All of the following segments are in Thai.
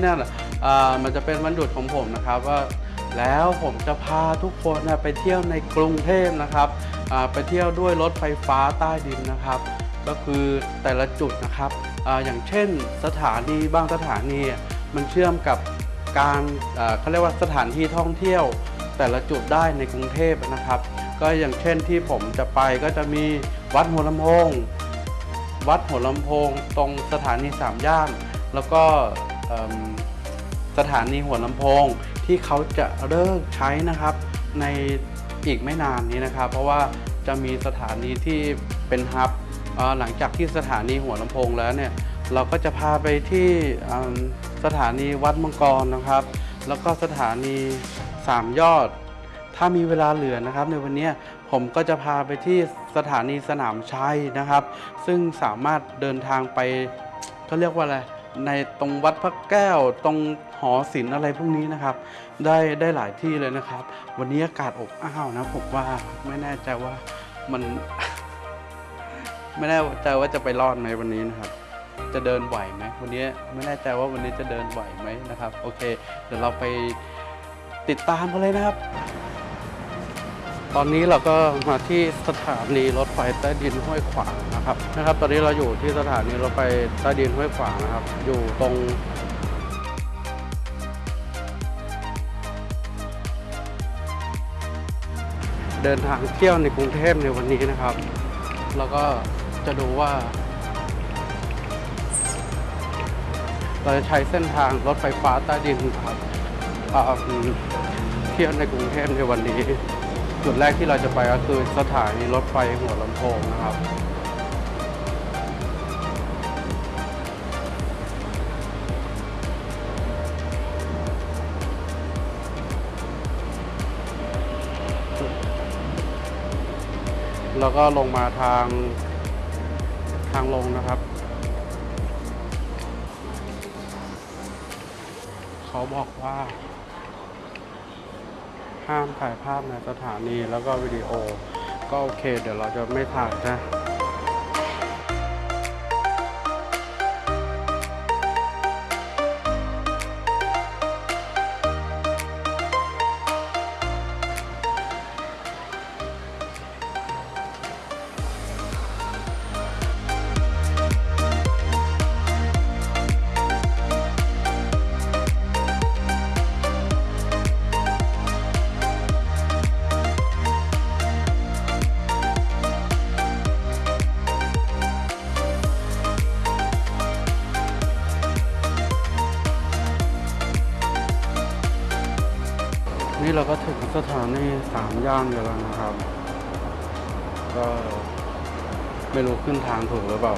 วันนี้เนี่ยอ่ามันจะเป็นวันหยุดของผมนะครับว่าแล้วผมจะพาทุกคนนะไปเที่ยวในกรุงเทพนะครับไปเที่ยวด้วยรถไฟฟ้าใต้ดินนะครับ ก็คือแต่ละจุดนะครับออย่างเช่นสถานีบางสถานี มันเชื่อมกับการเขาเรียกว่าสถานที่ท่องเที่ยว แต่ละจุดได้ในกรุงเทพนะครับ ก็อย่างเช่นที่ผมจะไปก็จะมีวัดหัวลำโพงวัดหัวลำโพงตรงสถานีสามย่าน แล้วก็ สถานีหัวลำโพงที่เขาจะเลิกใช้นะครับ ในอีกไม่นานนี้นะครับ เพราะว่าจะมีสถานีที่เป็นฮับหลังจากที่สถานีหัวลำโพงแล้วเนี่ยเราก็จะพาไปที่สถานีวัดมังกรนะครับ แล้วก็สถานีสามยอด ถ้ามีเวลาเหลือนะครับ ในวันนี้ผมก็จะพาไปที่สถานีสนามชัยนะครับ ซึ่งสามารถเดินทางไปเขาเรียกว่าอะไร ในตรงวัดพระแก้วตรงหอศิลป์อะไรพวกนี้นะครับ ได้ได้หลายที่เลยนะครับ วันนี้อากาศอบอ้าวนะผมว่าไม่แน่ใจว่ามันไม่แน่ใจว่าจะไปรอดไหมวันนี้นะครับ จะเดินไหวไหมวันนี้ไม่แน่ใจว่าวันนี้จะเดินไหวไหมนะครับ โอเค เดี๋ยวเราไปติดตามกันเลยนะครับ ตอนนี้เราก็มาที่สถานีรถไฟใต้ดินห้วยขวางนะครับนะครับ ตอนนี้เราอยู่ที่สถานีรถไฟใต้ดินห้วยขวางนะครับ อยู่ตรงเดินทางเที่ยวในกรุงเทพในวันนี้นะครับ แล้วก็จะดูว่า เราจะใช้เส้นทางรถไฟฟ้าใต้ดินครับเที่ยวในกรุงเทพในวันนี้ จุดแรกที่เราจะไปก็คือสถานีรถไฟหัวลำโพงนะครับ แล้วก็ลงมาทางทางลงนะครับ เขาบอกว่า ห้ามถ่ายภาพในสถานีแล้วก็วิดีโอ ก็โอเค เดี๋ยวเราจะไม่ถ่ายนะ เราก็ถึงสถานีสามย่านกันแล้วนะครับ ก็ไม่รู้ขึ้นทางถูกหรือเปล่า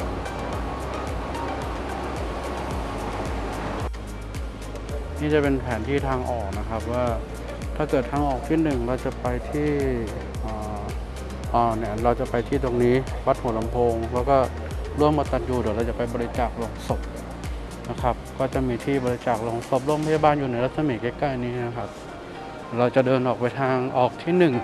นี่จะเป็นแผนที่ทางออกนะครับว่าถ้าเกิดทางออกที่หนึ่งเราจะไปที่อ่าอ่าเนี่ยเราจะไปที่ตรงนี้วัดหัวลำโพง แล้วก็ร่วมมาตันยูเดี๋ยวเราจะไปบริจาคลงศพนะครับ ก็จะมีที่บริจาคลงศพโรงพยาบาลอยู่ในรัศมีใกล้ๆนี้นะครับ เราจะเดินออกไปทางออกที่หนึ่ง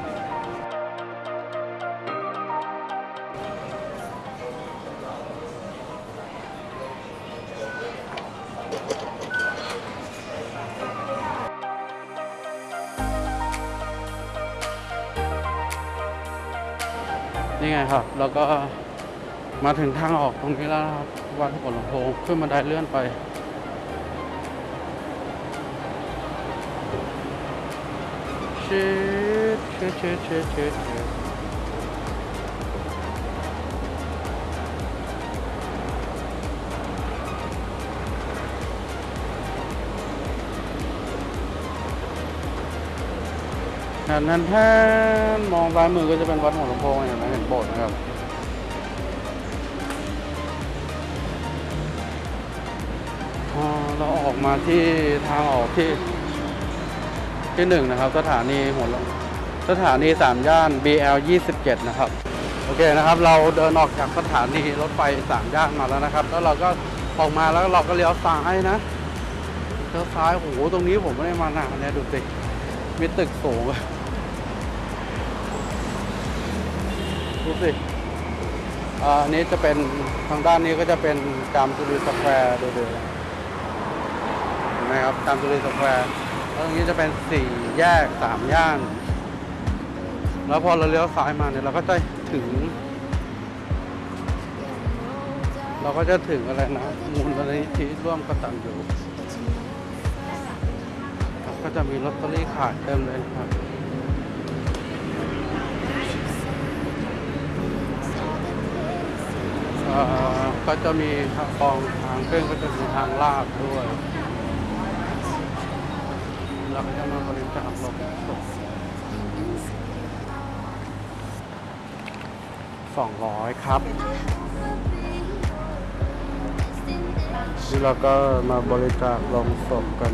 นี่ไงครับ แล้วก็มาถึงทางออกตรงนี้แล้วครับวัดหัวลำโพงขึ้นบันไดเลื่อนไป ชิดชิดชิดชิดชิดนั่นนั่นแท่นมองซ้ายมือก็จะเป็นวัดหัวลำโพงเห็นไหมเห็นโบสถ์นะครับเราออกมาที่ทางออกที่ ที่หนึ่งนะครับสถานีหัวลำสถานีสามย่าน BL 27 นะครับ โอเคนะครับ เราเดินออกจากสถานีรถไฟสามย่านมาแล้วนะครับ แล้วเราก็ออกมาแล้วเราก็เลี้ยวซ้ายนะเลี้ยวซ้ายโอ้โหตรงนี้ผมไม่ได้มานานเนี่ยดูสิมีตึกสูงดูสิอ่าอันนี้จะเป็นทางด้านนี้ก็จะเป็นจามจุรีสแควร์ดูดินะครับจามจุรีสแควร์ ตรงนี้จะเป็นสี่แยกสามย่าน แล้วพอเราเลี้ยวซ้ายมาเนี่ยเราก็จะถึง เราก็จะถึงอะไรนะมูลนิธิร่วมกตัญญูก็จะมีลอตเตอรี่ขายเต็มเลยครับเอ่อก็จะมีทางกองทางขึ้นก็จะมีทางลาดด้วย เราก็จะมาบริจาคลงศพสองร้อยครับนี่เราก็มาบริจาคลงศพกัน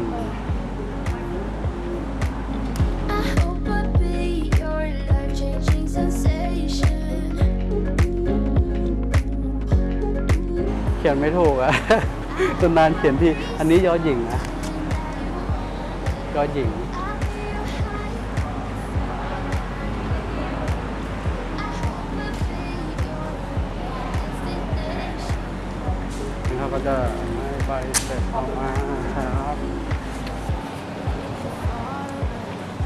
เขียนไม่ถูกอะตนานเขียนที่ อันนี้ยอหญิงนะ ยอหญิงนี่เขาก็จะให้ใบเสร็จออกมาครับ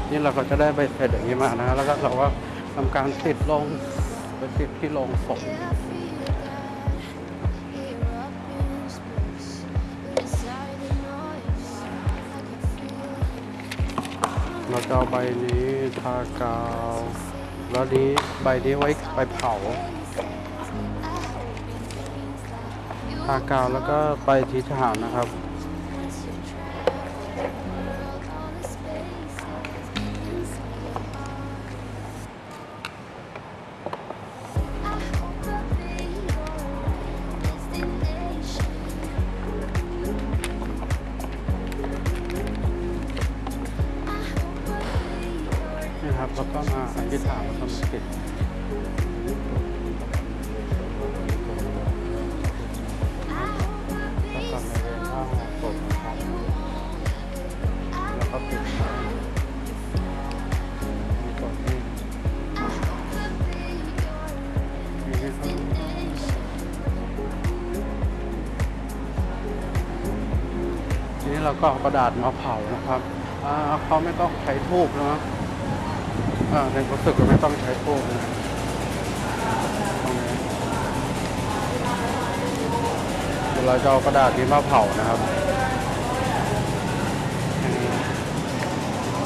นี่เราก็จะได้ใบเสร็จอย่างนี้มานะแล้วก็เราก็ทำการติดลงไปติดที่โรงศพ เราจะเอาใบนี้ทากาว แล้วนี้ใบนี้ไว้ไปเผา ทากาวแล้วก็ไปทิศทหารนะครับ ดาษมาเผานะครับเขาไม่ต้องใช้ทูบนะในรู้สึกว่าไม่ต้องใช้โป้นะเดี๋ยวเราจะเอากระดาษนี้มาเผานะครับ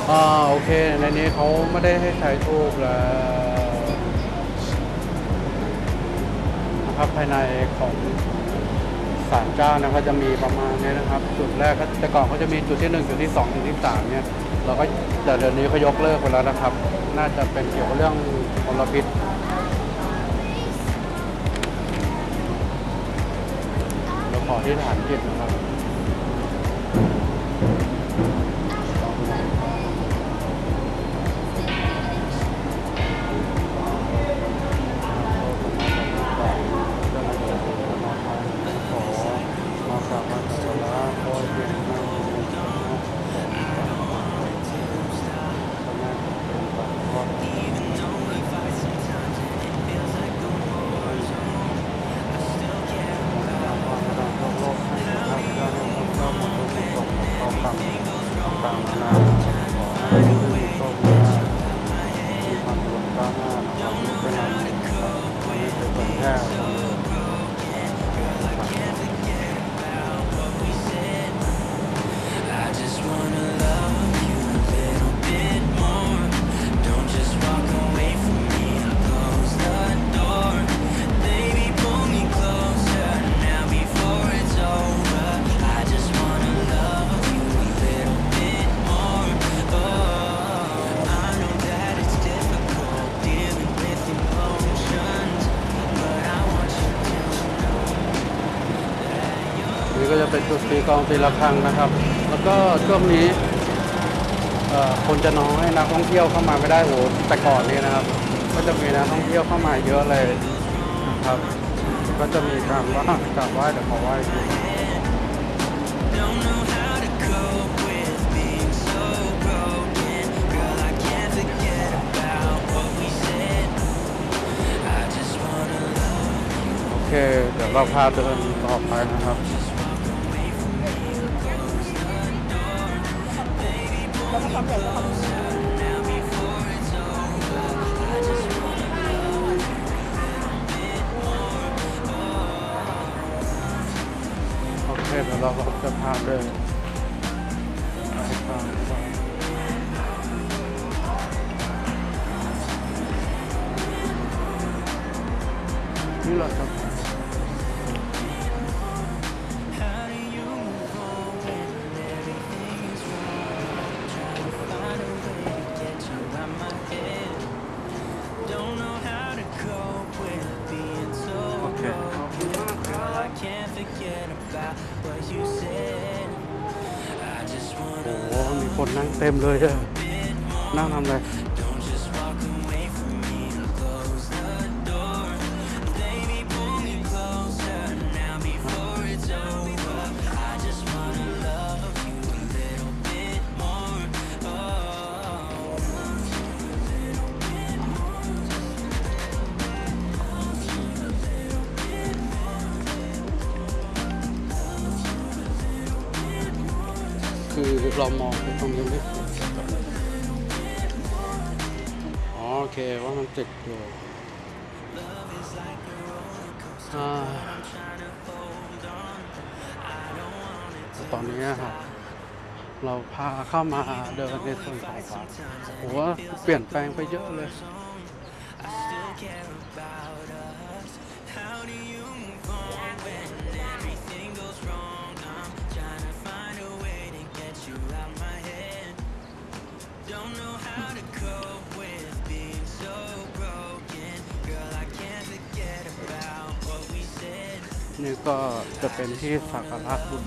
อ่าโอเค ในนี้เขาไม่ได้ให้ใช้ทูบแล้วนะครับภายในของ ศาลเจ้านะก็จะมีประมาณนี้นะครับ จุดแรกก็แต่ก่อนเขาจะมีจุดที่หนึ่งจุดที่สองจุดที่สามเนี่ย เราก็แต่เดี๋ยวนี้เขายกเลิกไปแล้วนะครับ น่าจะเป็นเกี่ยวกับเรื่องมลพิษเราขอที่ฐานจิตนะครับ ก็จะเป็นจุดตีกองตีระฆังนะครับ แล้วก็ช่วงนี้คนจะน้อยนักท่องเที่ยวเข้ามาไม่ได้โหแต่ก่อนนี้นะครับ ก็จะมีนักท่องเที่ยวเข้ามาเยอะเลยนะครับ ก็จะมีการว่ากราบไหว้แต่ขอไหว้ที Don't know how to cope with being so broken. Girl, I can't forget about what we said. I just wanna love โอเค เดี๋ยวเราพาเดินต่อไปนะครับ ความใหญ่ความโอเคเดี๋ยวเราก็จะพาเดินไปตามไปนี่เราจะ ลยนั่งทำอะไรคือเรามองตรงนี้ไม่ เคว่ามันติดอยู่ตอนนี้ครับเราพาเข้ามาเดินในส่วนของวัดผมว่าเปลี่ยนแปลงไปเยอะเลย ก็จะเป็นที่สักการะคุณ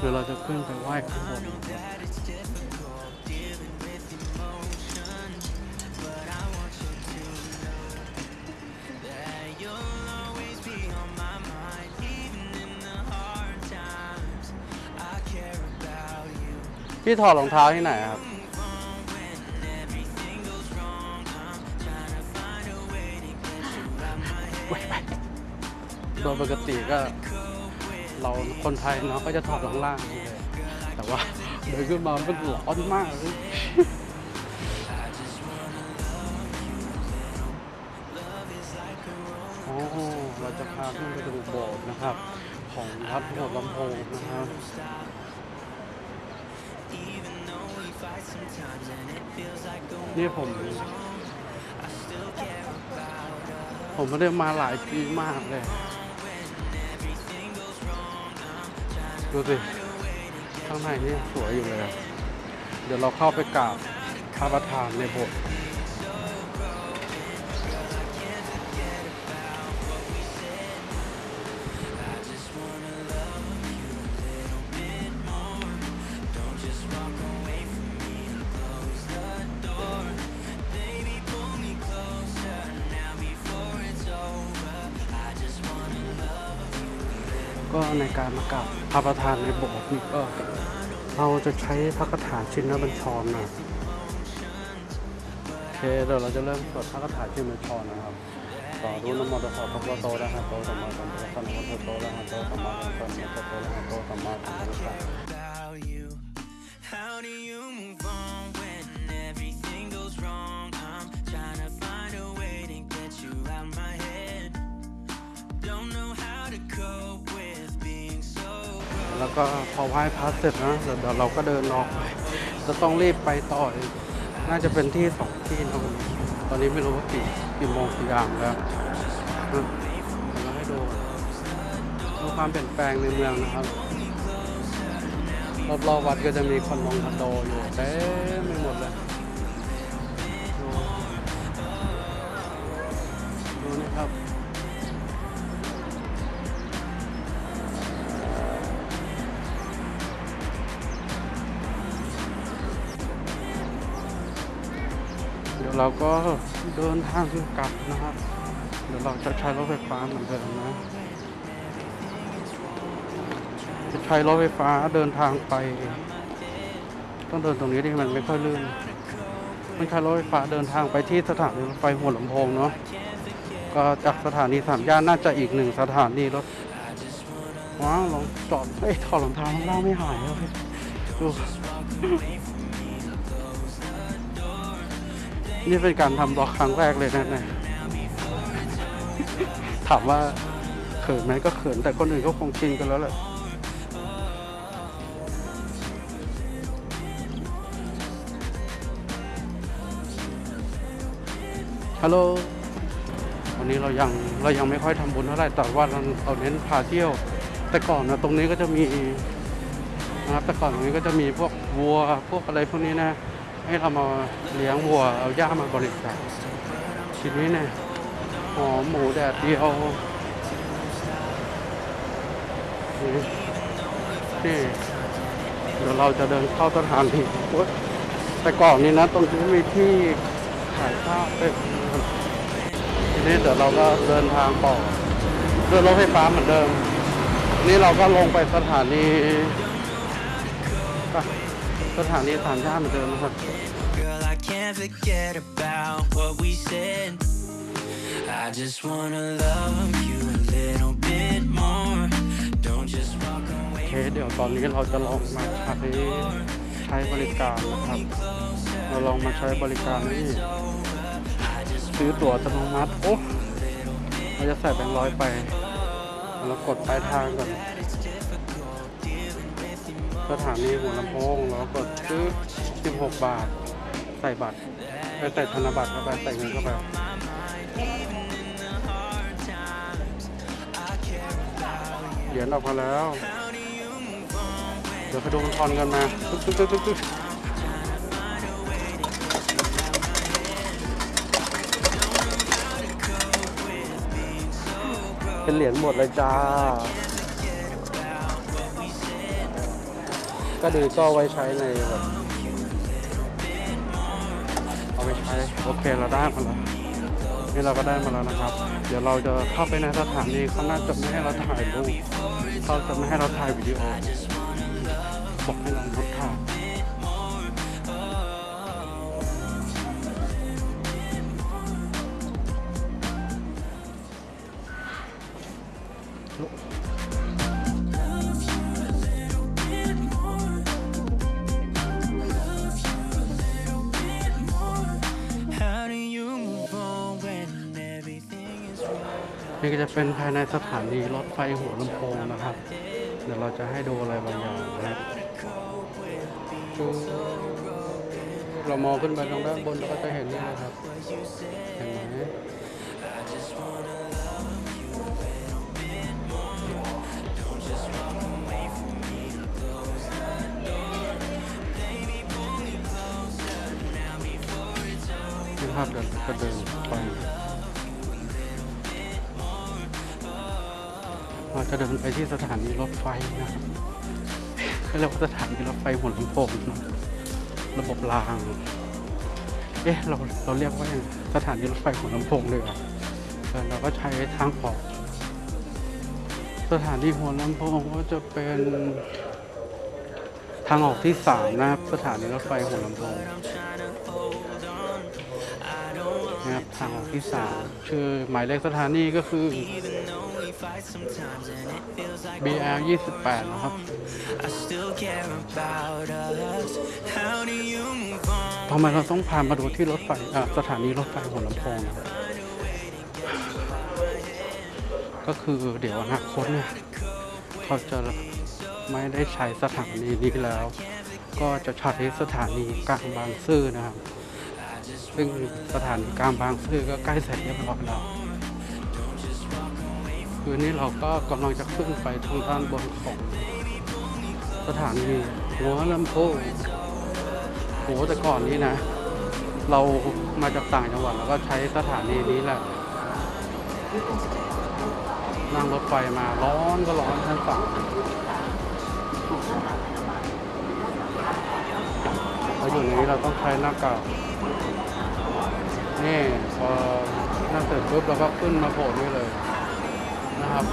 คือเราจะขึ้นไปไหว้ข้างบน พี่ถอดรองเท้าที่ไหนครับ โดยปกติก็ เราคนไทยเนาะก็จะถอดรองล่างเลยแต่ว่าเดินขึ้นมามันร้อนมากเลย นี่ผม ผมไม่ได้มาหลายปีมากเลย ดูสิ ข้างในนี่สวยอยู่เลย เดี๋ยวเราเข้าไปกราบพระประธานในโบสถ์ ในการมากราบพระประธานในโบสถ์นี่ก็เราจะใช้พระคาถาชินบัญชรนะโอเคเดี๋ยวเราจะเริ่มสวดพระคาถาชินบัญชรนะครับต่อรู้นโมตัสสะภะคะวะโตนะฮะโตสัมมาสัมพุทธัสสะนะโมตัสสะอะระหะโตสัมมาสัมพุทธัสสะนะโตัสสะอะระหะโตสัมมาสัมพุทธัสสะ ก็พอไหว้พระเสร็จนะเดี๋ยวเราก็เดินออกไปจะต้องรีบไปต่ออีกน่าจะเป็นที่สองที่นะวันนี้ตอนนี้ไม่รู้ว่ากี่กี่โมงกี่ยามแล้วเดี๋ยวเราให้ดูดูความเปลี่ยนแปลงในเมืองนะครับรอบๆวัดก็จะมีคอนโดคอนโดอยู่เต็มไปหมดเลย เราก็เดินทางกลับนะครับ เดี๋ยวเราจะใช้รถไฟฟ้าเหมือนเดิมนะจะใช้รถไฟฟ้าเดินทางไป ต้องเดินตรงนี้ที่มันไม่ค่อยลื่นมันใช้รถไฟฟ้าเดินทางไปที่สถานีรถไฟหัวลำโพงเนาะก็จากสถานีสามย่านน่าจะอีกหนึ่งสถานีรถว้าวลองจอดเอ้ยถอดรองเท้าข้างล่างไม่หายเลยดู นี่เป็นการทำบล็อกครั้งแรกเลยนะเนี่ยถามว่าเขินไหมก็เขินแต่คนอื่นก็คงชินกันแล้วแหละฮัลโหลวันนี้เรายังเรายังไม่ค่อยทำบุญเท่าไหร่แต่ว่าเราเราเน้นพาเที่ยว แต่ก่อนนะตรงนี้ก็จะมีนะครับแต่ก่อนตรงนี้ก็จะมีพวกวัวพวกอะไรพวกนี้นะ ให้เรามาเลี้ยงวัวเอาหญ้ามาบริจาคทีนี้เนี่ยหอมหมูแดดเดียวนี่เดี๋ยวเราจะเดินเข้าสถานีแต่ก่อนนี้นะ ตรงนี้มีที่ขายข้าวเป็นทีนี้เดี๋ยวเราก็เดินทางต่อด้วยรถไฟฟ้าเหมือนเดิม นี่เราก็ลงไปสถานี สถานีสามย่านเหมือนเดิมนะครับ Girl, I can't forget about what we said. I just wanna love you a little bit more. Don't just walk โอ away. เคเดี๋ยวตอนนี้เราจะลองมาใช้ใช้บริการนะครับ เราลองมาใช้บริการนี่ซื้อตั๋วอัตโนมัติ โอ้เราจะใส่แบงค์ร้อยไป เรากดปลายทางก่อน สถานีหัวลำโพงเรากดซื้อ 16 บาท ใส่บัตรไปใส่ธนบัตรเข้าไป ใส่เงินเข้าไปเหรียญออกมาแล้ว เดี๋ยวไปดูมันทอนกันมาตึ๊กตึ๊กตึ๊กตึ๊กตึ๊กเป็นเหรียญหมดเลยจ้า ก็ดีก็เอาไว้ใช้ในแบบเอาไว้ใช้โอเคเราได้มาแล้วนี่เราก็ได้มาแล้วนะครับ เดี๋ยวเราจะเข้าไปในสถานีเขาน่าจะไม่ให้เราถ่ายรูปเขาจะไม่ให้เราถ่ายวิดีโอบอกให้เราลด นี่ก็จะเป็นภายในสถานีรถไฟหัวลำโพงนะครับ เดี๋ยวเราจะให้ดูอะไรบางอย่างนะครับเรามองขึ้นไปตรงด้านบนเราก็จะเห็นนี่นะครับ เห็นไหมนี่ภาพเดินก็เดินไป จะเดินไปที่สถานีรถไฟนะครับเขาเรียกว่าสถานีรถไฟหัวลำโพงนะระบบราง เอ๊ะเราเราเรียกว่าอย่างสถานีรถไฟหัวลำโพงเลยอะเราก็ใช้ทางออก สถานีหัวลำโพงก็จะเป็นทางออกที่สามนะครับ สถานีรถไฟหัวลำโพงนะครับทางออกที่สามชื่อหมายเลขสถานีก็คือ Fight sometimes and it feels like BR 28นะครับ I still care about us. How do you move on? ทำไมเราต้องพามาดูที่รถไฟอะสถานีรถไฟหัวลำโพงนะครับก็คือเดี๋ยวอนาคตเนี่ยเขาจะไม่ได้ใช้สถานีนี้แล้ว ก็จะใช้สถานีกลางบางซื่อนะครับ ซึ่งสถานีกลางบางซื่อก็ใกล้เสร็จเรียบร้อยแล้ว คือนี่เราก็กำลังจะขึ้นไปทางด้านบนของสถานีหัวลำโพงโหแต่ก่อนนี้นะ เรามาจากต่างจังหวัดแล้วก็ใช้สถานีนี้แหละนั่งรถไฟมาร้อนก็ร้อนทั้งฝั่งเราอยู่นี้เราต้องใช้หน้ากากนี่พอหนั่งเสร็จปุ๊บเราก็ขึ้นมาโผล่นี่เลย นะครับ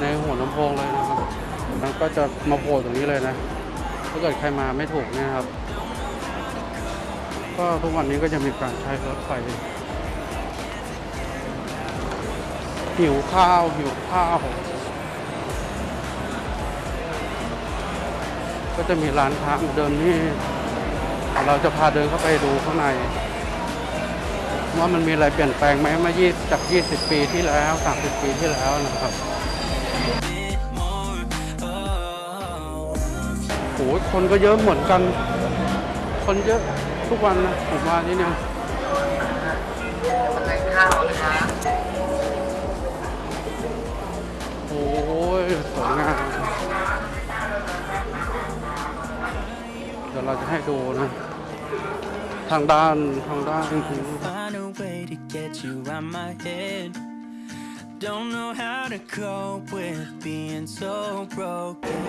ในหัวลำโพงเลยนะครับ มันก็จะมาโผล่ตรงนี้เลยนะ ถ้าเกิดใครมาไม่ถูกเนี่ยครับ ก็ทุกวันนี้ก็จะมีการใช้รถไฟหิวข้าวหิวข้าวก็จะมีร้านค้าเดินนี่เราจะพาเดินเข้าไปดูข้างใน ว่ามันมีอะไรเปลี่ยนแปลงไหมมา20จาก 20 ปีที่แล้ว 30 ปีที่แล้วนะครับโอ้ยคนก็เยอะเหมือนกัน คนเยอะทุกวันนะผมมาที่เนี่ยโอ้ยสวยงามเดี๋ยวเราจะให้ดูนะ ทางด้านทางด้าน get you out my head. Don't know how to cope with being so broken.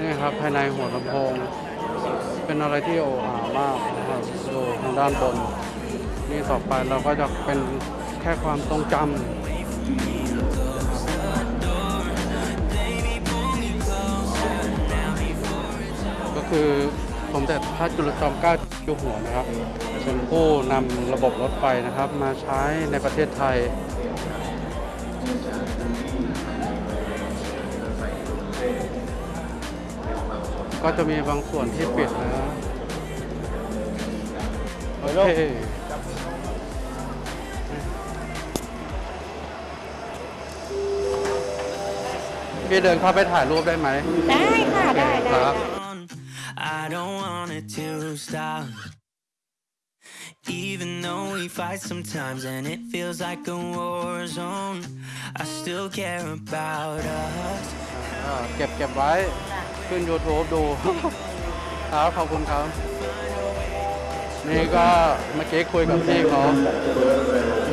นี่ครับภายในหัวลำโพง เป็นอะไรที่โอ้อามากนะครับดูทางด้านบน นี่ต่อไปเราก็จะเป็นแค่ความทรงจำก็คือสมเด็จพระจุลจอมเกล้า เจ้าอยู่หัวนะครับ เป็นผู้นำระบบรถไฟนะครับ มาใช้ในประเทศไทยก็จะมีบางส่วนที่ปิดนะโอเคพี่เดินเข้าไปถ่ายรูปได้ไหม ได้ค่ะ ได้คได้รับ on. I don't want it to stop. Even though we fight sometimes and it feels like a war zone, I still care about us. อ่าเก็บเก็บไว้ขึ้น YouTube ดู ครับขอบคุณครับ นี่ก็เมื่อกี้คุยกับพี่เขา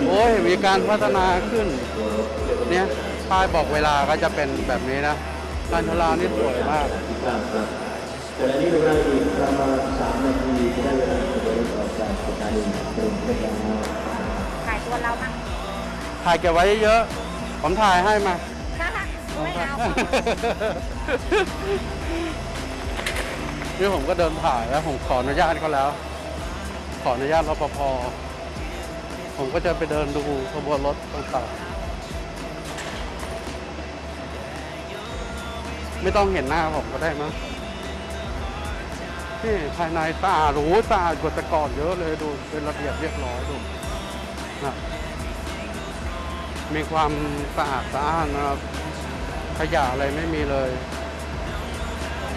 โอ้ยมีการพัฒนาขึ้น เนี่ยป้ายบอกเวลาก็จะเป็นแบบนี้นะการทลานี่สวยมาก แต่อันนี้เวลาอีกประมาณสามนาทีจะได้เวลาจะเดินออกจากสถานีกรุงเทพแล้วขายตัวเรามั่งถ่ายเก็บไว้เยอะๆผมถ่ายให้มาไม่เอานี่ผมก็เดินถ่ายแล้วผมขออนุญาตเขาแล้ว ขออนุญาตรปภผมก็จะไปเดินดูขบวนรถต่างๆไม่ต้องเห็นหน้าผมก็ได้มั้ง นี่ภายในสะอาดหรูสะอาดกว่าแต่ก่อนเยอะเลยดูเป็นระเบียบเรียบร้อยดูนะมีความสะอาดสะอ้านนะครับขยะอะไรไม่มีเลย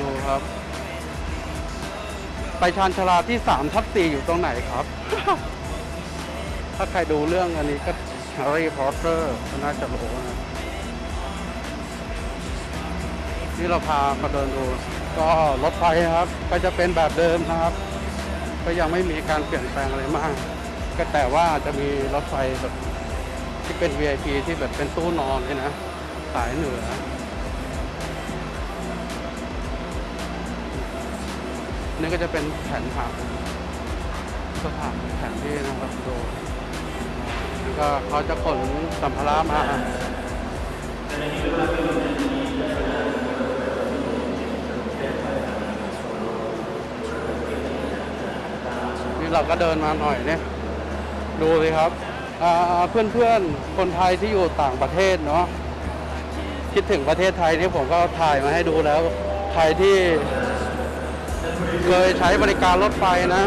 ดูครับ ไปชานชาลาที่3ทับ4อยู่ตรงไหนครับ ถ้าใครดูเรื่องอันนี้ก็แฮร์รี่พอตเตอร์ก็น่าจะรู้นะที่เราพามาเดินดู ก็รถไฟครับก็จะเป็นแบบเดิมนะครับ ก็ยังไม่มีการเปลี่ยนแปลงอะไรมาก ก็แต่ว่าจะมีรถไฟแบบที่เป็น VIP ที่แบบเป็นตู้นอนเลยนะสายเหนือ นี่ก็จะเป็นแผนผังสถานแผนที่นะครับดูแล้วก็เขาจะขนสัมภาระมา เราก็เดินมาหน่อยเนี่ย ดูสิครับเพื่อนเพื่อนๆคนไทยที่อยู่ต่างประเทศเนาะคิดถึงประเทศไทยนี่ผมก็ถ่ายมาให้ดูแล้ว ใครที่เคยใช้บริการรถไฟนะ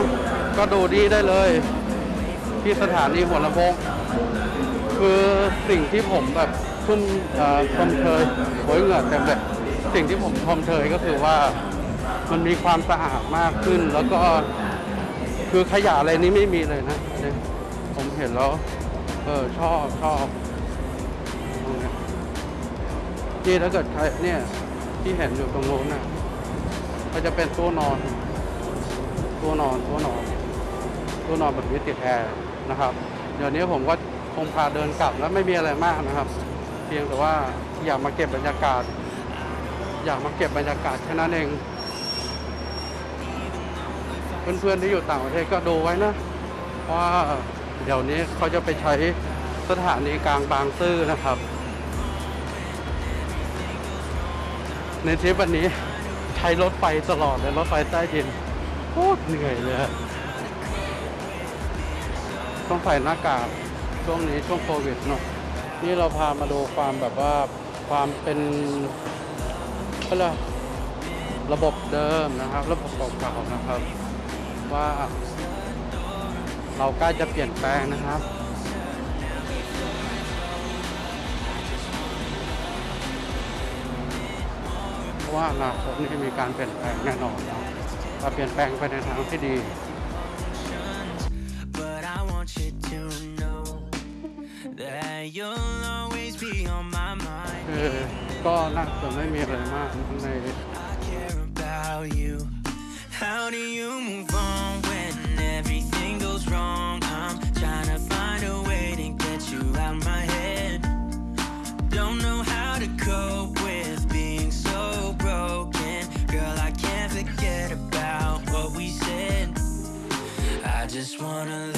ก็ดูดีได้เลย ที่สถานีหัวลำโพงคือสิ่งที่ผมแบบชุ่มชมเชยโอยเหงื่อเต็มเลยสิ่งที่ผมชมเชยก็คือว่ามันมีความสะอาดมากขึ้นแล้วก็ คือขยะอะไรนี้ไม่มีเลยนะเนี่ยผมเห็นแล้ว เออชอบชอบที่ถ้าเกิดใครเนี่ยที่เห็นอยู่ตรงโน้นน่ะก็จะเป็นตัวนอน ตัวนอนตัวนอน ตัวนอนแบบนี้ติดแอร์นะครับ เดี๋ยวนี้ผมก็คงพาเดินกลับแล้วไม่มีอะไรมากนะครับ เพียงแต่ว่าอยากมาเก็บบรรยากาศ อยากมาเก็บบรรยากาศแค่นั้นเอง เพื่อนๆที่อยู่ต่างประเทศก็ดูไว้นะว่าเดี๋ยวนี้เขาจะไปใช้สถานีกลางบางซื่อนะครับ ในทริปวันนี้ใช้รถไฟตลอดเลยรถไฟใต้ดินโคตรเหนื่อยเลยต้องใส่หน้ากากช่วงนี้ช่วงโควิดเนาะนี่เราพามาดูความแบบว่าความเป็นก็เลยกระบบเดิมนะครับ ระบบเก่าๆนะครับ ว่าเราใกล้จะเปลี่ยนแปลงนะครับ เพราะว่าอนาคตนี่มีการเปลี่ยนแปลงแน่นอนนะแต่เปลี่ยนแปลงไปในทางที่ดี But I want you to know that you'll always be on my mind. คือก็น่าจะไม่มีอะไรมากใน How do you move on when everything goes wrong? I'm trying to find a way to get you out of my head. Don't know how to cope with being so broken. Girl, I can't forget about what we said. I just wanna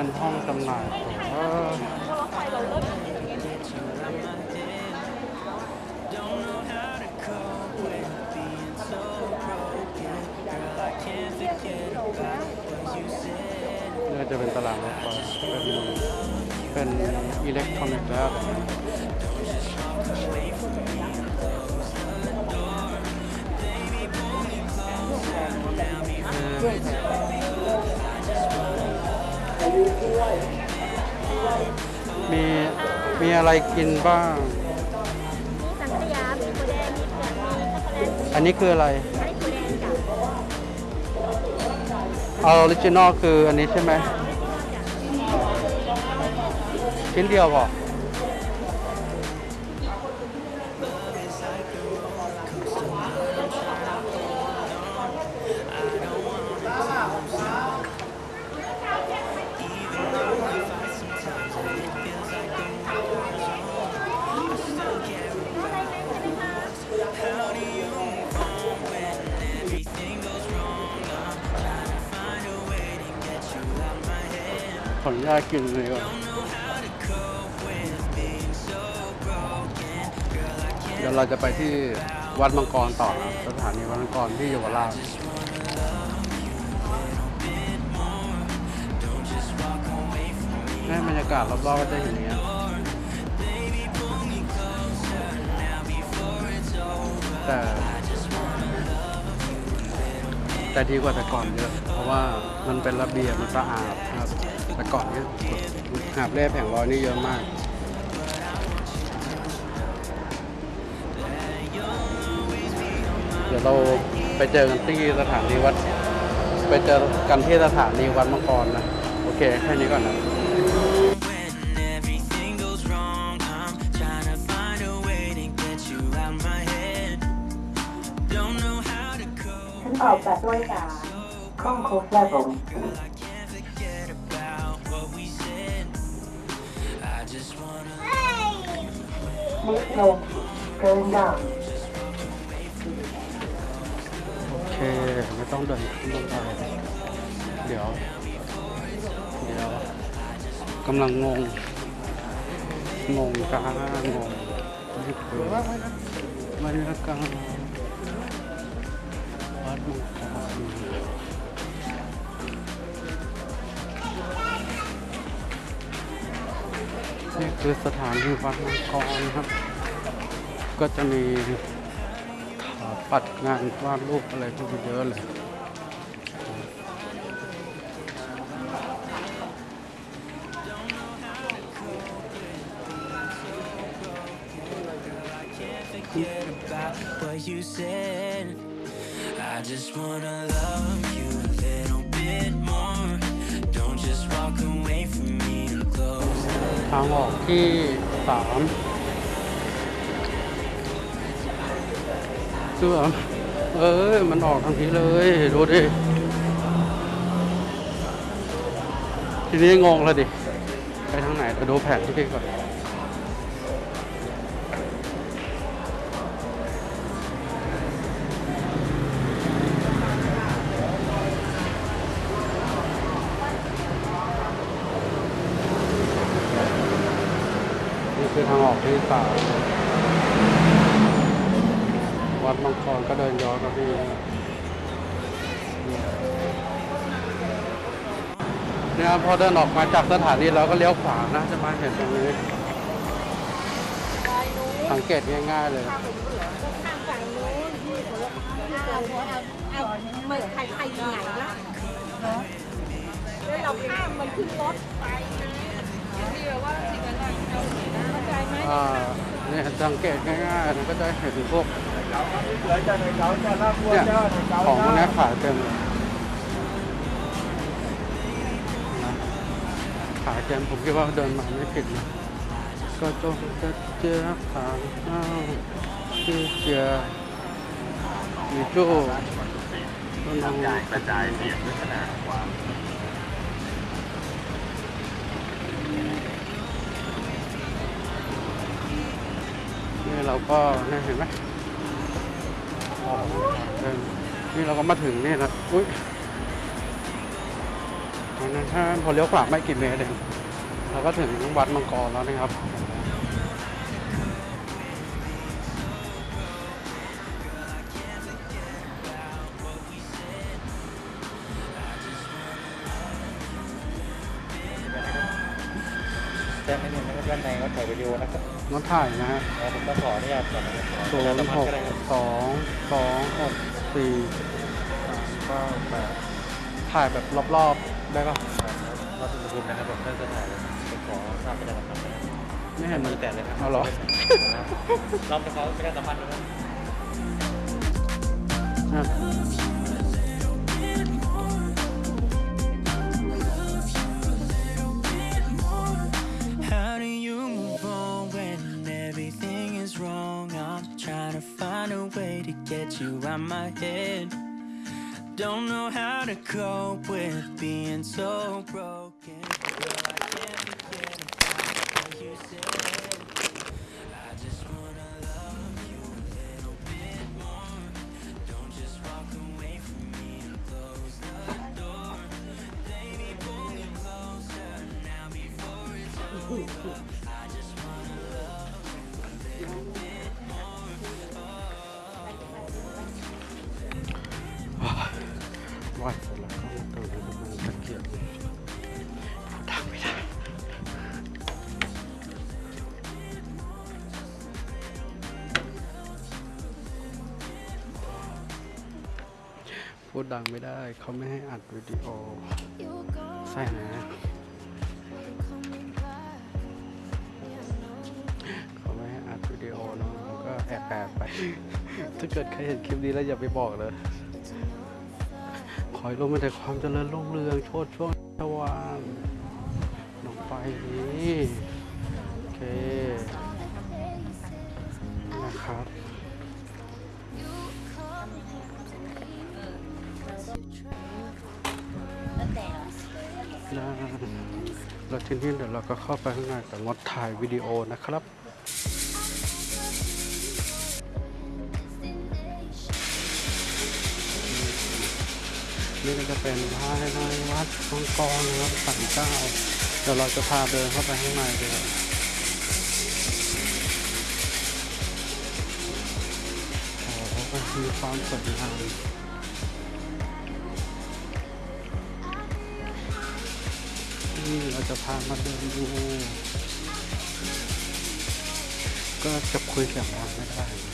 เป็นห้องจำหน่ายน่าจะเป็นตลาดรถไฟเป็นอิเล็กทรอนิกส์แล้วเมีมีอะไรกินบ้างสังขยา มีโคแดงมีเผือกมีช็อกโกแลตอันนี้คืออะไรไอ้โคแดงจ้ะ original คืออันนี้ใช่ไหม ชิ้นเดียวพอขอ กินเลยก่อนเดี๋ยวเราจะไปที่วัดมังกรต่อสถานีวัดมังกรที่เยาวราชให้บรรยากาศรอบๆก็จะเห็นอย่างเงี้ยแต่แต่ดีกว่าแต่ก่อนเยอะ ราะว่ามันเป็นระเบียบมันสะอาดครับแต่ก่อนเนี้ยหาบเล่แผงลอยนี่เยอะมากเดี๋ยวเราไปเจอกันที่สถานีวัด ไปเจอกันที่สถานีวัดมังกรนะ โอเค แค่นี้ก่อนนะ ต์ลง going down โอเคไม่ต้องเดินขึ้นลงไปเดี๋ยว เดี๋ยวกำลังงง งงกางงงนี่คือบรรยากาศ คือสถานีวัดมังกรนะครับ ก็จะมีปัดงานวาดรูปอะไรพวกนี้เยอะเลย I just wanna love you a little างออกที่สามเสื้อเอ้ยมันออกทางนี้เลย ดูดิ ทีนี้งงแล้วดิ ไปทางไหนไปดูแผนที่ก่อน คือทางออกที่สามวัดมังกรก็เดินย้อนมาที่เนี่ยพอเดินออกมาจากสถานีเราก็เลี้ยวขวานะจะมาเห็นตรงนี้สังเกตง่ายๆเลยข้ามฝั่งนู้นที่หัวเอาหัวเอาเอาเหมือนใครใครอยู่ไหนล่ะแล้วเราข้ามมันขึ้นรถไป นะที่แบบว่าสิ่งนั้นเราเข้าใจไหมอ่าเนี่ยสังเกตง่ายๆนะก็จะเห็นพวกเนี่ยของพวกนี้ขายเต็มเลยนะขายเต็มผมคิดว่าเดินมาไม่ผิดนะก็จงจะเจอขางอ้าวชื่อเจียมีโจ้ก็น้องกระจายเสียงด้วยขนาดความ นี่เราก็เนี่เห็นไหมอ๋อเดินนี่เราก็มาถึงนี่นะอุ้ยนนั้นถ้าพอเลี้ยวขวาไม่กี่เมตรเองเราก็ถึงวัดมังกรแล้วนะครับ ดีโอนะครับน้องถ่ายนะฮะแล้วผมก็ขออนุญาตก่อนนะครับขอศูประชานสัมย์พัหนธ์กก็ได้ครับสองสองหกสี่สามเก้าแปดถ่ายแบบรอบๆได้ปะวัดอุณหภูมินะครับผมท่านจะถ่ายผมขอทราบประชาสัมพันธ์นะครับไม่เห็นมือแตะเลยครับเอาเหรอรอบเขาประชาสัมพันธ์นะครับอะ get you out my head. Don't know how to cope with being so broken. ังไม่ได้ เขาไม่ให้อัดวิดีโอ ใช่นะเขาไม่ให้อัดวิดีโอเนาะผมก็แอบแอบไป ถ้าเกิดใครเห็นคลิปนี้แล้วอย่าไปบอกเลยขอให้ลงมาแต่ความเจริญรุ่งเรืองโชดช่วงสว่างลงไปนี้ แล้วทีนี้เดี๋ยวเราก็เข้าไปข้างในแต่งดถ่ายวิดีโอนะครับนี่ก็จะเป็นภายในวัดมังกรนะครับสันเจ้าเดี๋ยวเราจะพาเดินเข้าไปข้างในเลยโอ้โหมีความสวยงาม จะพามาเดินดูก็จะคุยเสียงดังไม่ได้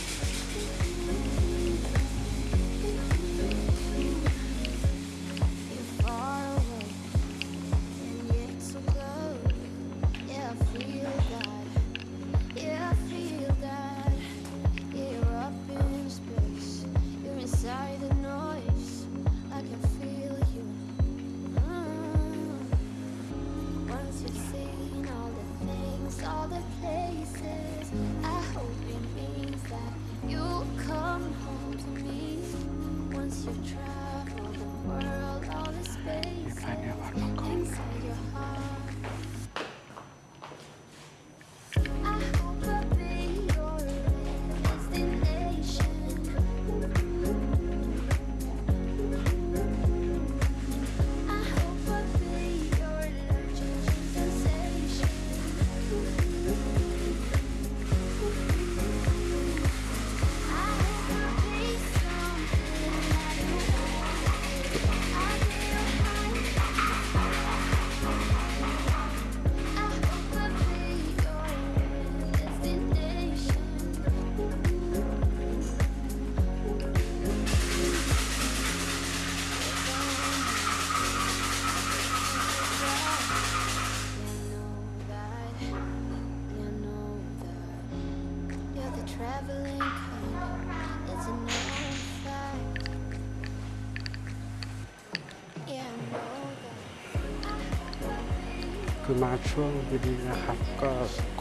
มาช่วงดีๆนะครับ ก็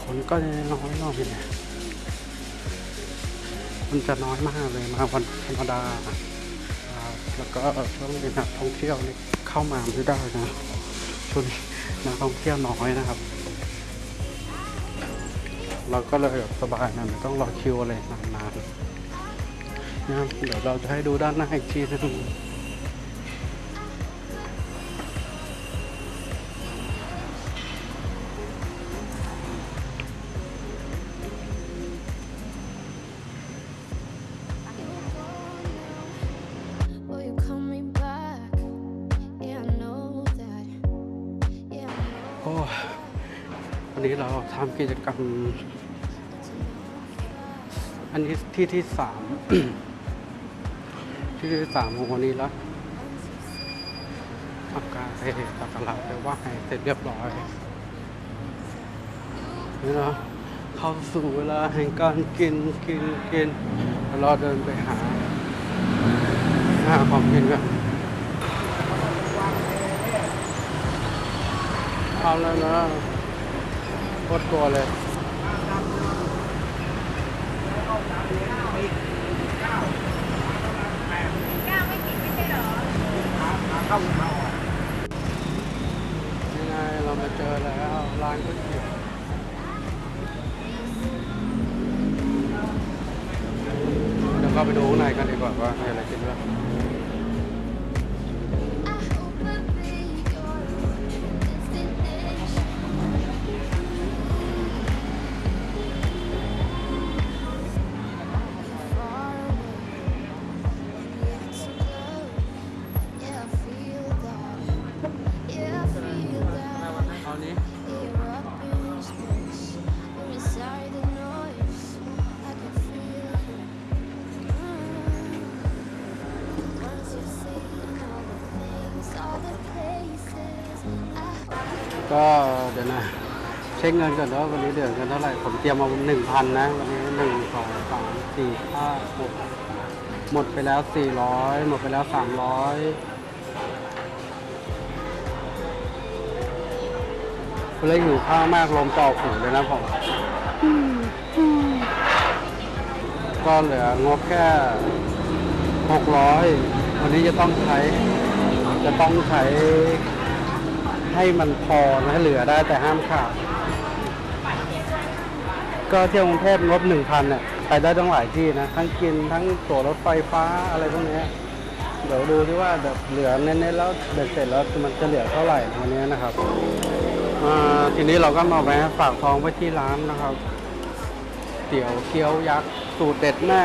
คนก็น้อยน่อยนะมันจะน้อยมากเลยมาวันธรรมดา แล้วก็ช่วงนี้นักท่องเที่ยวนี่เข้ามาไม่ได้นะช่วงนี้นักท่องเที่ยวน้อยนะครับ เราก็เลยแบบสบายนะไม่ต้องรอคิวอะไรนานๆนะเดี๋ยวเราจะให้ดูด้านหน้าอีกทีนึง กิจกรรม อันนี้ที่ที่สามที่ที่สามของวันนี้แล้วทำการไปตักตลาดไปว่าให้เสร็จเรียบร้อยนี่เนาะเข้าสู่เวลาแห่งการกินกินกินแล้วเราเดินไปหาหาของกินกันเอาแล้วนะ ตรตัวเลยยังไงเรามาเจอแล้วร้านก๋วยเตี๋ยวเดี๋ยวเข้าไปดูข้างในกันดีกว่าว่ามีอะไรกินบ้าง ช็คเงินก่อนว่าวันนี้เหลือเงินเท่าไหร่ ผมเตรียมมาหนึ่งพันนะ วันนี้หนึ่งสองสามสี่ห้าหกหมดไปแล้วสี่ร้อยหมดไปแล้วสามร้อยเล่นอยู่ข้าวมากลมต่อหูเลยนะผมก็เหลืองบแค่หกร้อยวันนี้จะต้องใช้ จะต้องใช้ให้มันพอนะเหลือได้แต่ห้ามขาด ก็เที่ยวกรุงเทพงบหนึ่งพันเนี่ยไปได้ตั้งหลายที่นะ ทั้งกินทั้งตั๋วรถไฟฟ้าอะไรพวกนี้เดี๋ยวดูที่ว่าแบบเหลือเน้นๆแล้วเบ็ดเสร็จแล้วมันจะเหลือเท่าไหร่วันนี้นะครับทีนี้เราก็มาแวะฝากท้องไว้ที่ร้านนะครับเตี๋ยวเกี๊ยวยักษ์สูตรเด็ดแม่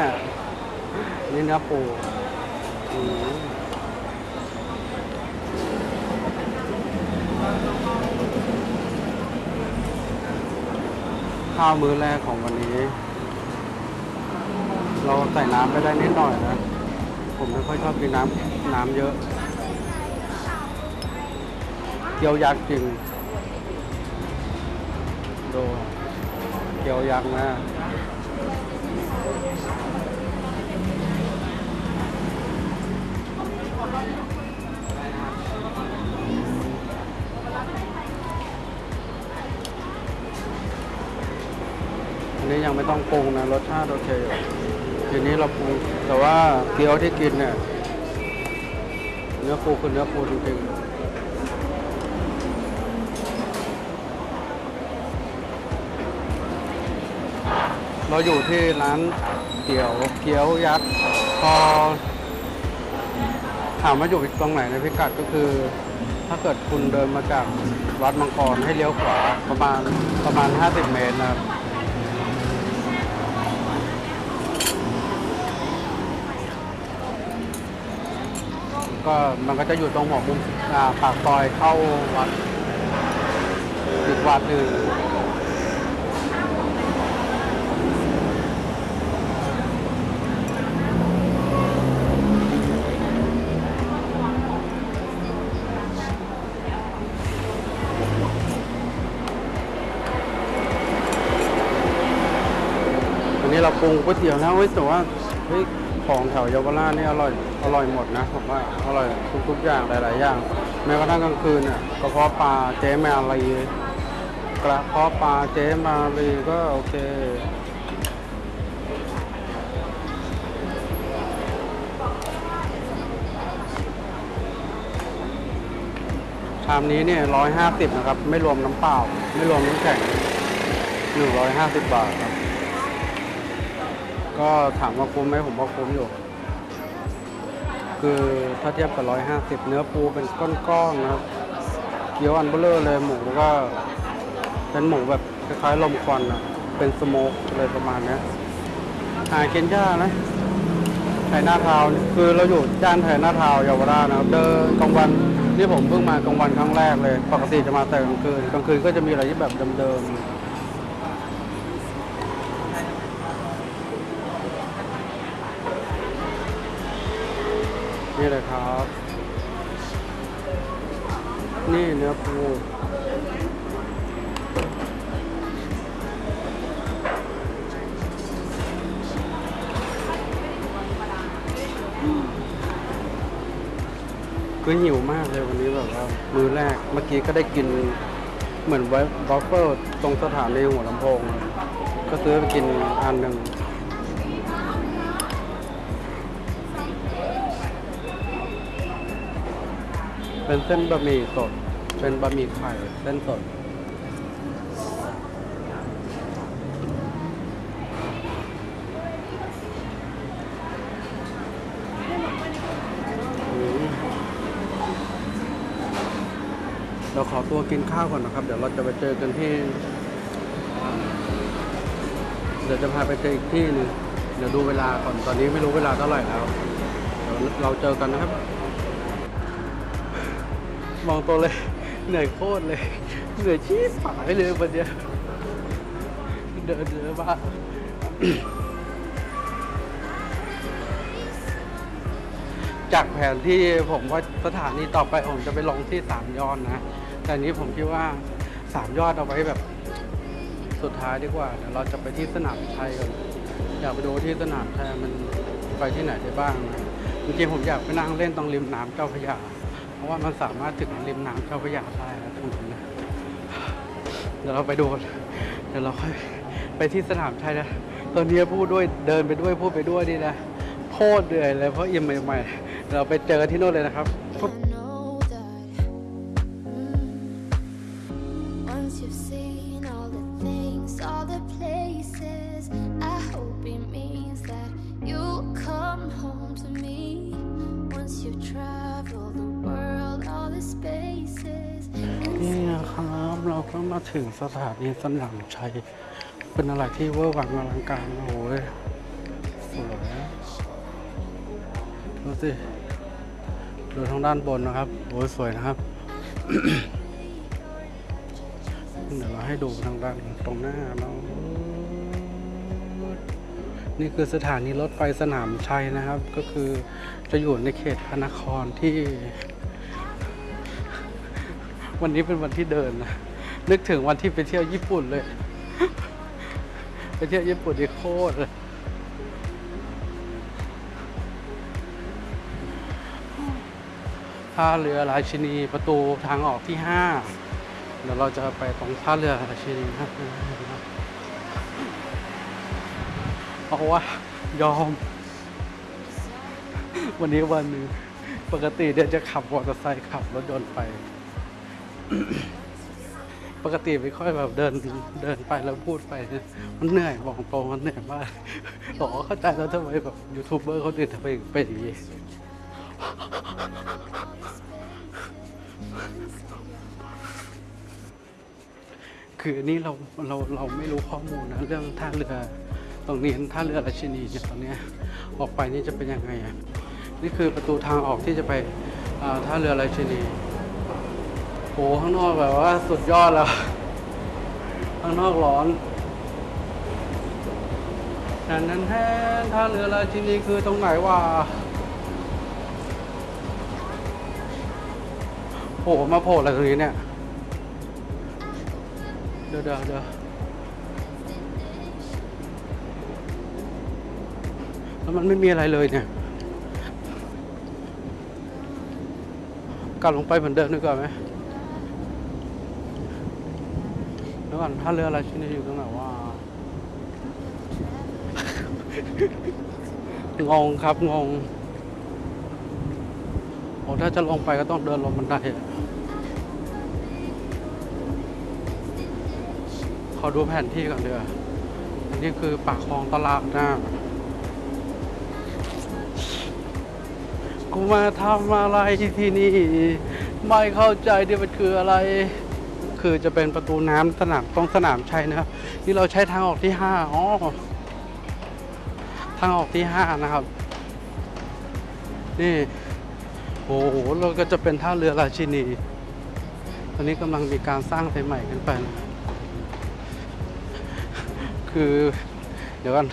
นี่เนื้อปู ข้าวมื้อแรกของวันนี้ เราใส่น้ำไปได้นิดหน่อยนะ ผมไม่ค่อยชอบกินน้ำน้ำเยอะ เกี๊ยวยักษ์จริง ดูเกี๊ยวยักษ์นะ นี้ยังไม่ต้องปรุงนะรสชาติโอเคอยู่ทีนี้เราปรุงแต่ว่าเกี๊ยวที่กินเนี่ยเนื้อปูคือเนื้อปูจริงๆเราอยู่ที่ร้านเตี๋ยวเกี๊ยวยักษ์พอถามว่าอยู่ตรงไหนในพิกัดก็คือ ถ้าเกิดคุณเดินมาจากวัดมังกรให้เลี้ยวขวาประมาณประมาณ 50 เมตรนะครับ ก็มันก็จะอยู่ตรงหัวมุมอ่าปากซอยเข้าวัดอีกวัดหนึ่งอันนี้เราปรุงก๋วยเตี๋ยวแล้วเฮ้ยแต่ว่าเฮ้ยของแถวเยาวราชนี่อร่อย อร่อยหมดนะผมว่าอร่อยทุกๆอย่างหลายๆอย่างแม้กระทั่งกลางคืนเนี่ยกระเพาะปลาเจ๊มวอะไรกระเพาะปลาเจ๊มาลีก็โอเคชามนี้เนี่ยร้อยห้าสิบนะครับ ไม่รวมน้ำเปล่า ไม่รวมน้ำแข็งหนึ่งร้อยห้าสิบบาทครับ ก็ถามว่าคุ้มไหมผมว่าคุ้มอยู่ คือถ้าเทียบกับร้อยห้าสิบเนื้อปูเป็นก้อนๆนะครับ เกี๊ยวอันเบลเลอร์เลยหมูก็เป็นหมูแบบคล้ายๆลมควันอะเป็นสโมกเลยประมาณนี้หากินยากนะไทยหน้าทาวน์คือเราอยู่ย่านไทยหน้าทาวน์เยาวราชนะครับเดินกลางวันนี่ผมเพิ่งมากลางวันครั้งแรกเลย ปกติจะมาแต่กลางคืนกลางคืนก็จะมีอะไรที่แบบเดิมๆ นี่เลยครับ นี่เนื้อปูคือหิวมากเลยวันนี้แบบว่ามื้อแรกเมื่อกี้ก็ได้กินเหมือนไวบอฟเฟิลตรงสถานีหัวลำโพง ก็ซื้อไปกินอันหนึ่ง เป็นเส้นบะหมี่สด เป็นบะหมี่ไข่เส้นสด เราขอตัวกินข้าวก่อนนะครับ เดี๋ยวเราจะไปเจอกันที่ เดี๋ยวจะพาไปเจออีกที่หนึงเดี๋ยวดูเวลาก่อน ตอนนี้ไม่รู้เวลาเท่าไหร่แล้วเดี๋ยวเราเจอกันนะครับ มองตัวเลย เหนื่อยโคตรเลย เหนื่อยชี้ผายเลยวันเนี้ยเดินเดินมาจากแผนที่ผมว่าสถานีต่อไปผมจะไปลงที่สามยอดนะ แต่นนี้ผมคิดว่าสามยอดเอาไว้แบบสุดท้ายดีกว่าเดี๋ยวเราจะไปที่สนามชัยกันอยากไปดูที่สนามชัยมันไปที่ไหนได้บ้างนะจริงๆผมอยากไปนั่งเล่นตรงริมน้ำเจ้าพระยา เพราะว่ามันสามารถถึงริมน้ำเจ้าพระยาได้นะตรงนั้นะเดี๋ยวเราไปดูกันเดี๋ยวเราค่อยไปที่สนามชัยนะตอนนี้พูดด้วยเดินไปด้วยพูดไปด้วยนี่นะโคตรเหนื่อยเลยเพราะอิ่มใหม่ๆเราไปเจอกันที่โน่นเลยนะครับ ถึงสถานีสนามชัย เป็นอะไรที่เวอร์วังอลังการโอ้โหสวยดูสิดูทางด้านบนนะครับโอ้ยสวยนะครับ เดี๋ยวเราให้ดูทางด้านตรงหน้าเรานี่คือสถานีรถไฟสนามชัยนะครับ ก็คือจะอยู่ในเขตพระนครที่ วันนี้เป็นวันที่เดินนะ นึกถึงวันที่ไปเที่ยวญี่ปุ่นเลย ไปเที่ยวญี่ปุ่นนี่โคตรเลยท่าเรือราชินีประตูทางออกที่ห้าเดี๋ยวเราจะไปตรงท่าเรือราชินีครับเพราะว่ายอม วันนี้วันหนึ่งปกติเดี๋ยวจะขับมอเตอร์ไซค์ขับรถยนต์ไป ปกติไม่ค่อยแบบเดินเดินไปแล้วพูดไป มันเหนื่อยบอกตรงมันเหนื่อยมากบอกว่าเข้าใจแล้วทำไมแบบยูทูบเบอร์เขาถึงทำไมเป็นอย่างนี้คืออันนี้เราเราเราไม่รู้ข้อมูลนะเรื่องท่าเรือตรงนี้ท่าเรือราชินีเนี่ยตอนนี้ออกไปนี่จะเป็นยังไงนี่คือประตูทางออกที่จะไปท่าเรือราชินี ข้างนอกแบบว่าสุดยอดแล้ว ข้างนอกร้อนนั้นนั้นแท้ท่าเรือราชินีคือตรงไหนวะโผล่มาโผล่อะไรตรงนี้เนี่ย เดี๋ยวเดี๋ยวเดี๋ยวแล้วมันไม่มีอะไรเลยเนี่ยกลับลงไปเหมือนเดิมดีกว่าไหม แล้ว ก่อนท่าเรือราชินีอยู่ตรงไหนว่า งงครับงงโอ้ถ้าจะลงไปก็ต้องเดินลงบันไดขอดูแผนที่ก่อนเดืออันนี้คือปากคลองตลาดนะกูมาทำอะไรที่นี่ ไม่เข้าใจที่มันคืออะไร คือจะเป็นประตูน้ำสนามตรงสนามชัยนะครับที่เราใช้ทางออกที่ห้าอ๋อทางออกที่ห้านะครับ นี่โอ้โหเราก็จะเป็นท่าเรือราชินี ตอนนี้กำลังมีการสร้างใหม่ขึ้นไปนะคือ เดี๋ยวกัน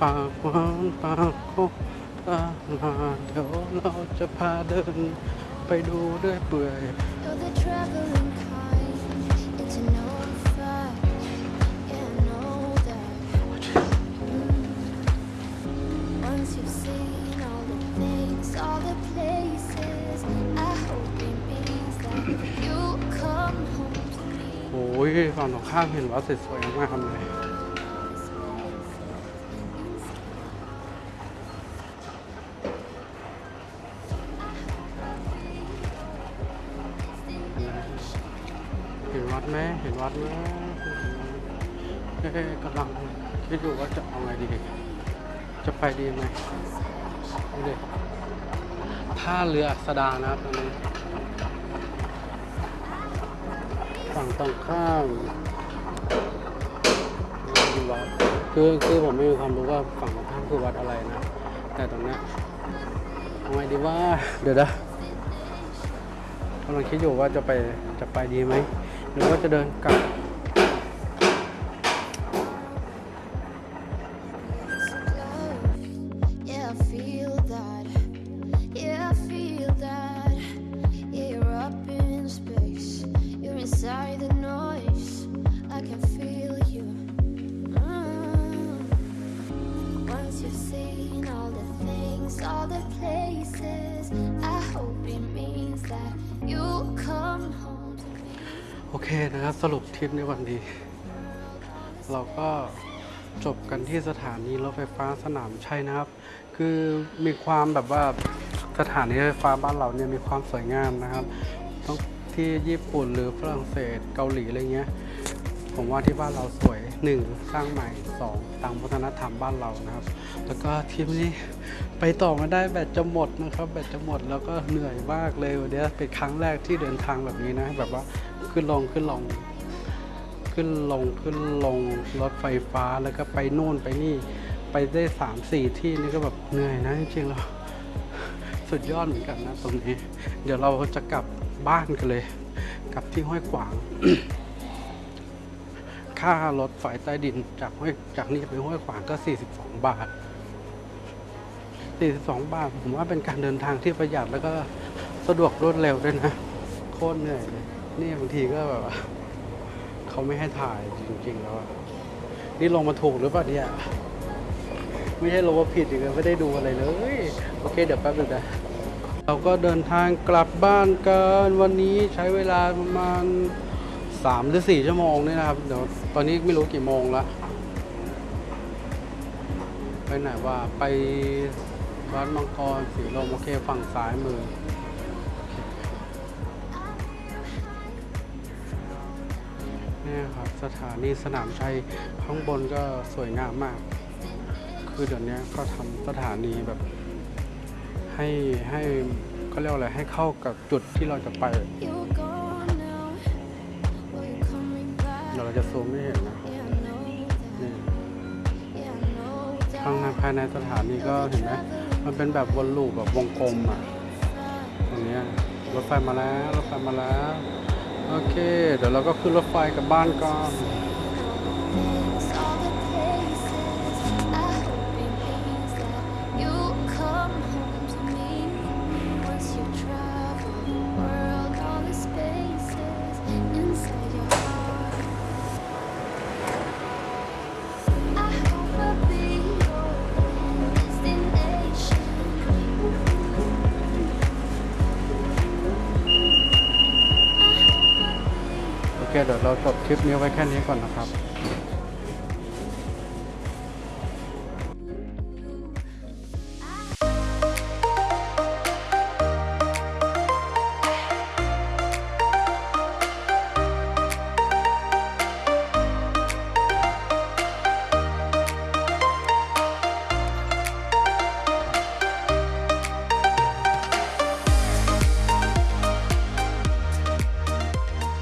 ปากวานปากโคตาลาเดี๋ยวเราจะพาเดิน ไปดูด้วยเปื่อย You're the traveling kind. It's no fact. Yeah, I know that. Mm. Once you've seen all the things, all the places, I hope it means that you come home to me. โอ้ยฝั่งตรงข้ามเห็นวัดสวยๆมากเลย เรืออัสดานะครับตอนนี้ฝั่งตรงข้ามวัดคือคือผมไม่มีความรู้ว่าฝั่งตรงข้ามคือวัดอะไรนะ แต่ตรงนี้ยเอาไงดีว่าเดี๋ยวนะกำลังคิดอยู่ว่าจะไปจะไปดีไหม หรือว่าจะเดินกลับ You're inside the noise. I can feel you. Mm. Once you've seen all the things, all the places, I hope it means that you come home to me. โอเคนะครับสรุปทริปในวันนี้ เราก็จบกันที่สถานีรถไฟฟ้าสนามชัยนะครับ คือมีความแบบว่าสถานีรถไฟฟ้าบ้านเราเนี่ยมีความสวยงามนะครับต้อง ที่ญี่ปุ่นหรือฝรั่งเศสเกาหลีอะไรเงี้ย ผมว่าที่บ้านเราสวย 1 สร้างใหม่ 2 ตามวัฒนธรรมบ้านเรานะครับ แล้วก็ทริปนี้ไปต่อม่ได้แบตจะหมดนะครับ แบตจะหมดแล้วก็เหนื่อยมากเลยวันนี้เป็นครั้งแรกที่เดินทางแบบนี้นะ แบบว่าขึ้นลงขึ้นลงขึ้นลงขึ้นลงรถไฟฟ้าแล้วก็ไปนู่นไปนี่ไปได้สามสี่ที่นี่ก็แบบเหนื่อยนะจริงๆแล้วสุดยอดเหมือนกันนะตรงนี้ เดี๋ยวเราจะกลับ บ้านกันเลย กลับที่ห้วยขวาง ค่ารถไฟใต้ดินจากห้วยจากนี่ไปห้วยขวางก็ 42 บาท 42 บาท ผมว่าเป็นการเดินทางที่ประหยัดแล้วก็สะดวกรวดเร็วด้วยนะ โคตรเหนื่อยเลยนี่บางทีก็แบบเขาไม่ให้ถ่ายจริงๆแล้วนี่ลงมาถูกหรือเปล่าเนี่ยไม่ใช่ลงมาผิดอีกเลยไม่ได้ดูอะไรเลย โอเค เดี๋ยวแป๊บนึงนะ เราก็เดินทางกลับบ้านกันวันนี้ใช้เวลาประมาณ 3 หรือ 4 ชั่วโมงนี่นะครับ เดี๋ยวตอนนี้ไม่รู้กี่โมงละไปไหนว่าไปวัดมังกรสีลมโอเคฝั่งซ้ายมือนี่ครับสถานีสนามชัยข้างบนก็สวยงามมาก คือเดี๋ยวนี้ก็ทำสถานีแบบ ให้ให้เขาเรียกว่าอะไรให้เข้ากับจุดที่เราจะไป เราจะซูมไม่เห็นนะนี่ข้างในภายในสถานีก็เห็นไหมมันเป็นแบบวนลูปแบบวงกลมอะตรงเนี้ยรถไฟมาแล้วรถไฟมาแล้ว โอเค เดี๋ยวเราก็ขึ้นรถไฟกลับบ้านก่อน ลิปนี้ไว้แค่นี้ก่อนนะครับ